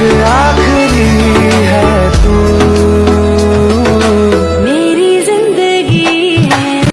आ